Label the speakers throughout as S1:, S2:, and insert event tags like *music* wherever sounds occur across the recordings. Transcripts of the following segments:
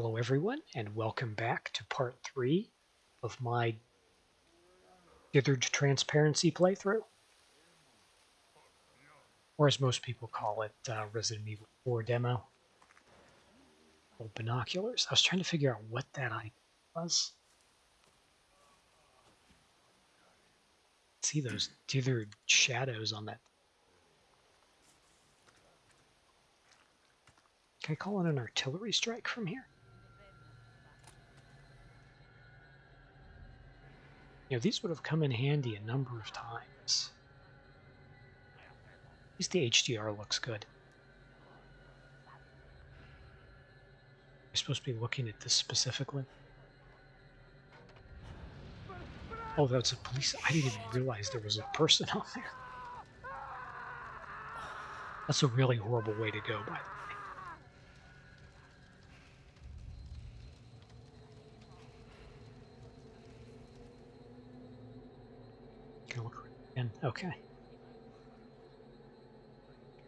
S1: Hello everyone and welcome back to part 3 of my Dithered Transparency playthrough. Or as most people call it, uh, Resident Evil 4 demo. Old binoculars. I was trying to figure out what that eye was. See those dithered shadows on that. Can I call in an artillery strike from here? You know, these would have come in handy a number of times. At least the HDR looks good. I'm supposed to be looking at this specifically. Oh, that's a police. I didn't even realize there was a person on there. That's a really horrible way to go, by the way. Can I look again? Okay.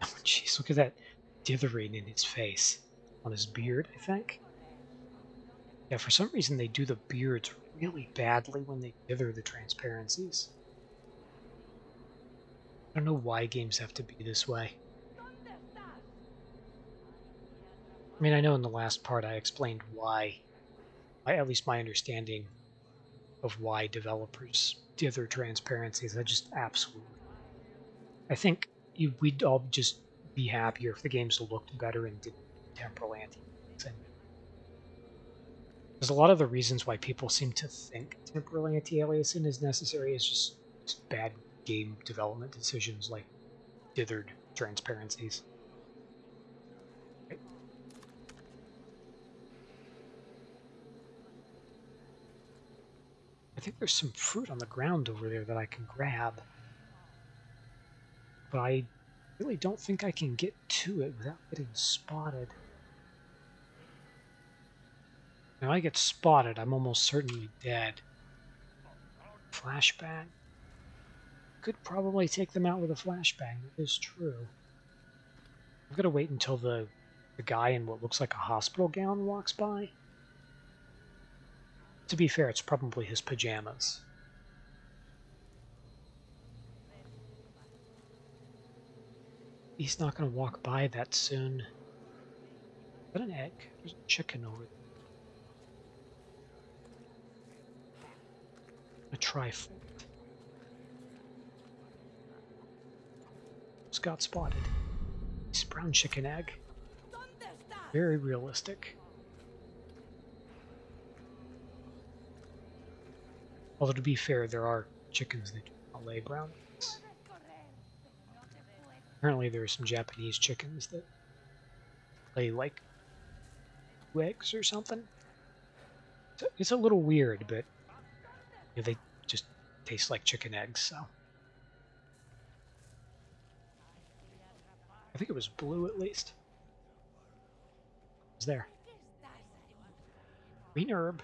S1: Oh, jeez, look at that dithering in his face. On his beard, I think. Yeah, for some reason they do the beards really badly when they dither the transparencies. I don't know why games have to be this way. I mean, I know in the last part I explained why, at least my understanding of why developers dither transparencies. I just absolutely. I think we'd all just be happier if the games looked better and didn't temporal anti There's a lot of the reasons why people seem to think temporal anti-aliasing is necessary is just, just bad game development decisions like dithered transparencies. I think there's some fruit on the ground over there that I can grab. But I really don't think I can get to it without getting spotted. Now I get spotted, I'm almost certainly dead. Flashbang. Could probably take them out with a flashbang, that is true. I've got to wait until the, the guy in what looks like a hospital gown walks by. To be fair, it's probably his pajamas. He's not going to walk by that soon. Is that an egg? There's a chicken over there. A trifle. Just got spotted. It's brown chicken egg. Very realistic. Although to be fair, there are chickens that lay brown eggs. Apparently there are some Japanese chickens that lay like eggs or something. It's a little weird, but you know, they just taste like chicken eggs, so. I think it was blue at least. It was there. Green herb.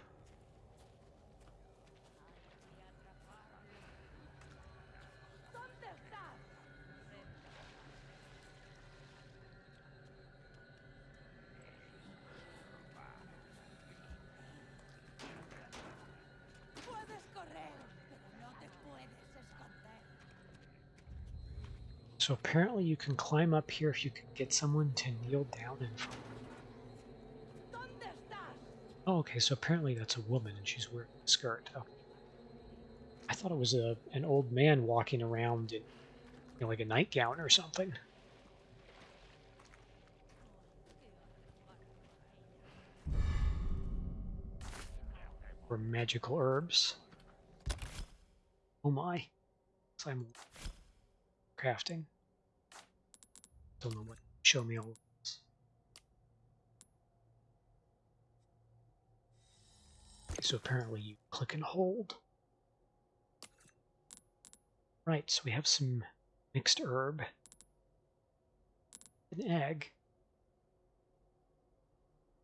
S1: So apparently you can climb up here if you can get someone to kneel down in front. Oh, okay, so apparently that's a woman and she's wearing a skirt. Okay. I thought it was a an old man walking around in you know, like a nightgown or something. Or magical herbs. Oh my. I'm crafting. Don't know what. Show me all this. So apparently you click and hold. Right, so we have some mixed herb. An egg.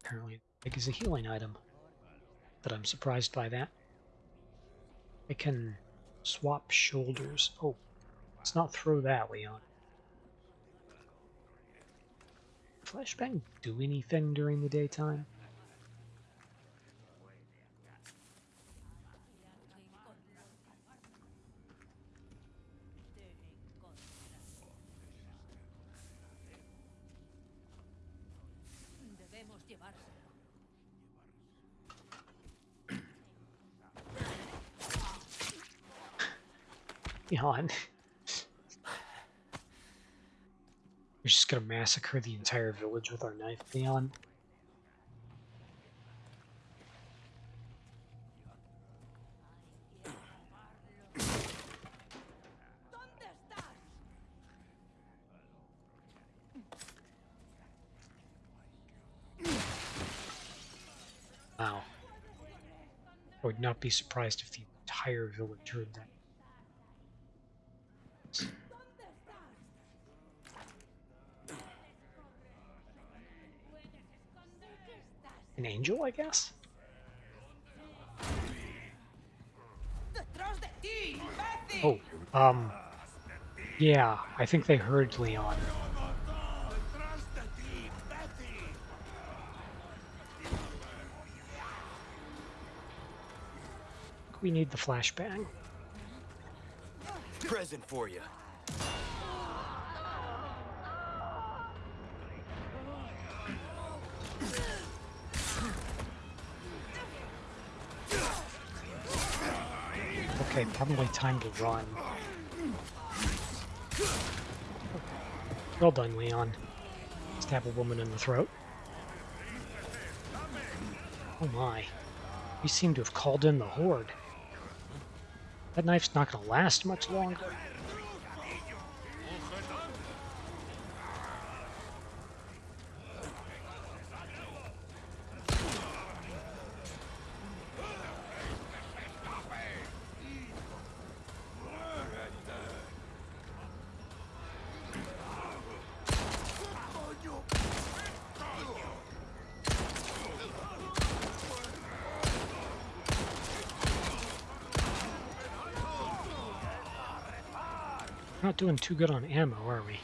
S1: Apparently egg is a healing item. But I'm surprised by that. I can swap shoulders. Oh, let's not throw that, Leon. flashbang do anything during the daytime? *laughs* Yawn. We're just gonna massacre the entire village with our knife, Leon. Wow. I would not be surprised if the entire village heard that. An angel, I guess? Oh, um, yeah, I think they heard Leon. We need the flashbang.
S2: Present for you.
S1: Okay, probably time to run. Well done, Leon. Stab a woman in the throat. Oh my. We seem to have called in the horde. That knife's not gonna last much longer. Not doing too good on ammo, are we?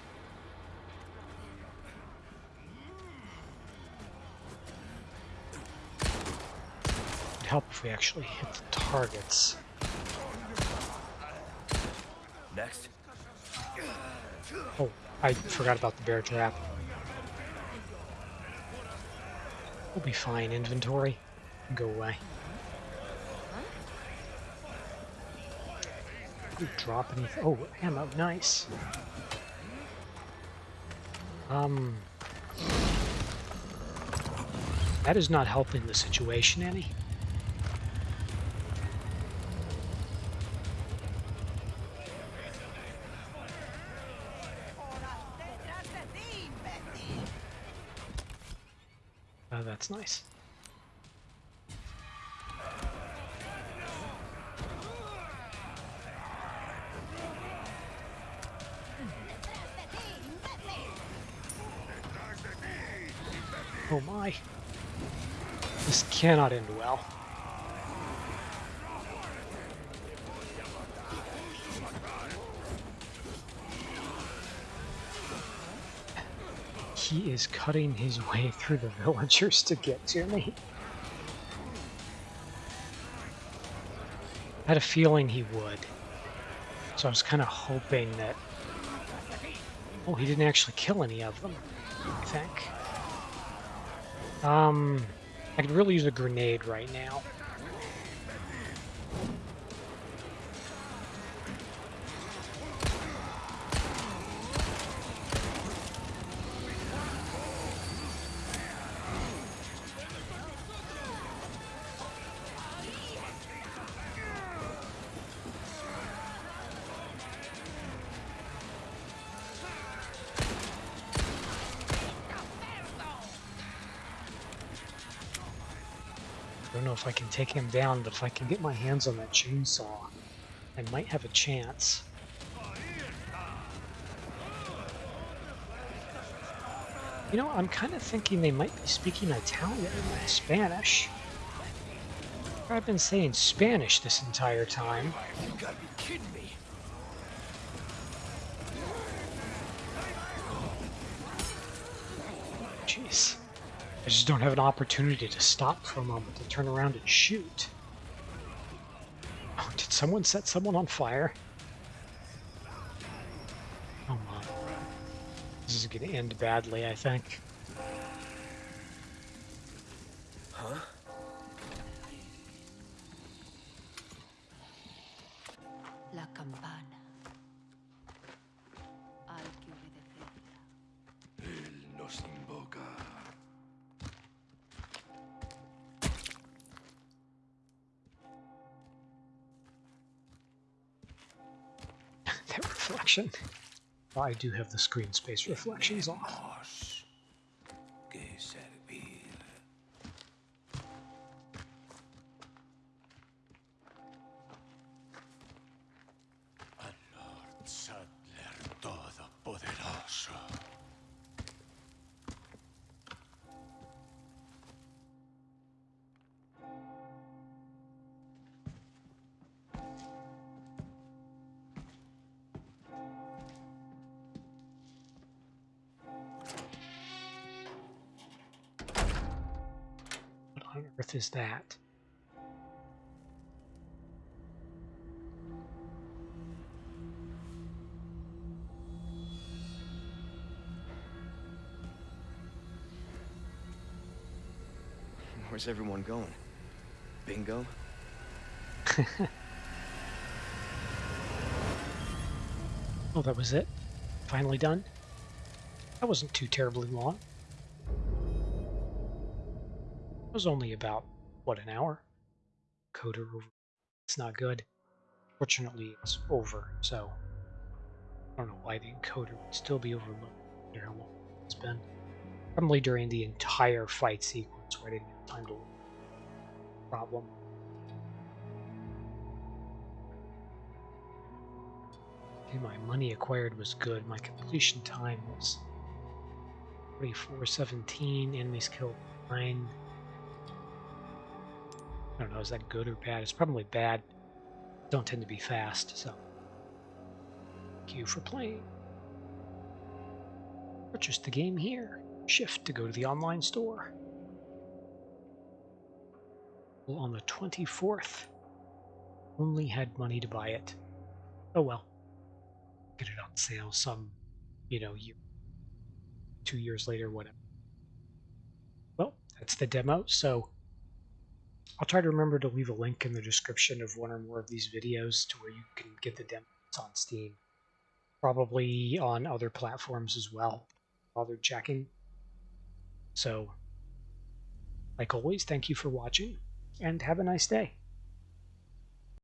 S1: It'd help if we actually hit the targets.
S2: Next.
S1: Oh, I forgot about the bear trap. We'll be fine, inventory. Go away. Drop anything. Oh, ammo, nice. Um, that is not helping the situation any. Oh, that's nice. Cannot end well. He is cutting his way through the villagers to get to me. I had a feeling he would. So I was kind of hoping that... Oh, he didn't actually kill any of them, I think. Um, I could really use a grenade right now. Don't know if I can take him down, but if I can get my hands on that chainsaw, I might have a chance. You know, I'm kind of thinking they might be speaking Italian and Spanish. I've been saying Spanish this entire time.
S2: You gotta be kidding me.
S1: Jeez. I just don't have an opportunity to stop for a moment to turn around and shoot. Oh, did someone set someone on fire? Oh my. This is going to end badly, I think.
S2: Huh?
S3: La campana.
S1: Reflection. I do have the screen space reflections off. Earth is that?
S2: Where's everyone going? Bingo? *laughs*
S1: Oh, that was it? Finally done? That wasn't too terribly long. Was only about, what, an hour? Coder over. It's not good. Fortunately, it's over, so I don't know why the encoder would still be overloaded. I wonder how long it's been. Probably during the entire fight sequence where I didn't have time to problem. Okay, my money acquired was good. My completion time was 4417. Enemies killed 9. I don't know, is that good or bad? It's probably bad. Don't tend to be fast, so. Thank you for playing. Purchase the game here. Shift to go to the online store. Well, on the 24th. Only had money to buy it. Oh well get it on sale some, you know, year, two years later, whatever. Well, that's the demo. So I'll try to remember to leave a link in the description of one or more of these videos to where you can get the demos on Steam. Probably on other platforms as well. Bother checking. So, like always, thank you for watching and have a nice day.